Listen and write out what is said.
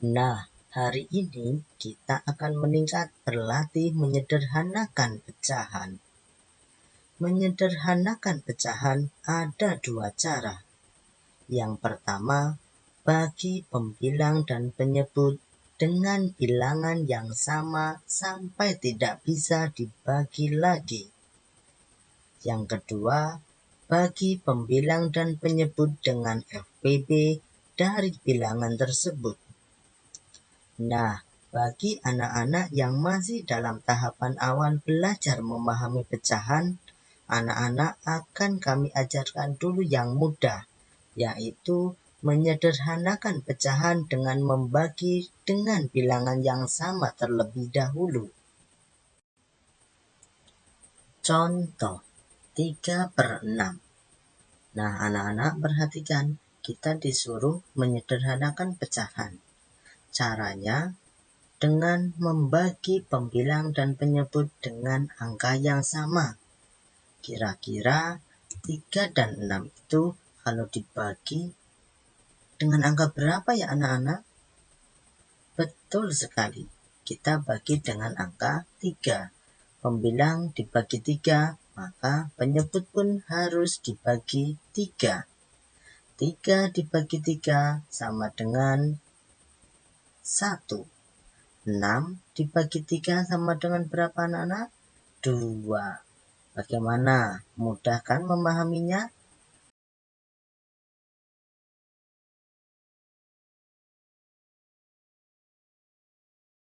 Nah, hari ini kita akan meningkat berlatih menyederhanakan pecahan. Menyederhanakan pecahan ada dua cara. Yang pertama, bagi pembilang dan penyebut dengan bilangan yang sama sampai tidak bisa dibagi lagi. Yang kedua, bagi pembilang dan penyebut dengan FPB dari bilangan tersebut. Nah, bagi anak-anak yang masih dalam tahapan awal belajar memahami pecahan, anak-anak akan kami ajarkan dulu yang mudah, yaitu menyederhanakan pecahan dengan membagi dengan bilangan yang sama terlebih dahulu. Contoh 3 per 6 Nah anak-anak perhatikan, kita disuruh menyederhanakan pecahan. Caranya dengan membagi pembilang dan penyebut dengan angka yang sama. Kira-kira 3 dan 6 itu kalau dibagi dengan angka berapa ya anak-anak? Betul sekali, kita bagi dengan angka 3. Pembilang dibagi 3, maka penyebut pun harus dibagi 3. 3 dibagi 3 sama dengan 1. 6 dibagi 3 sama dengan berapa anak-anak? 2. Bagaimana? Mudah kan memahaminya?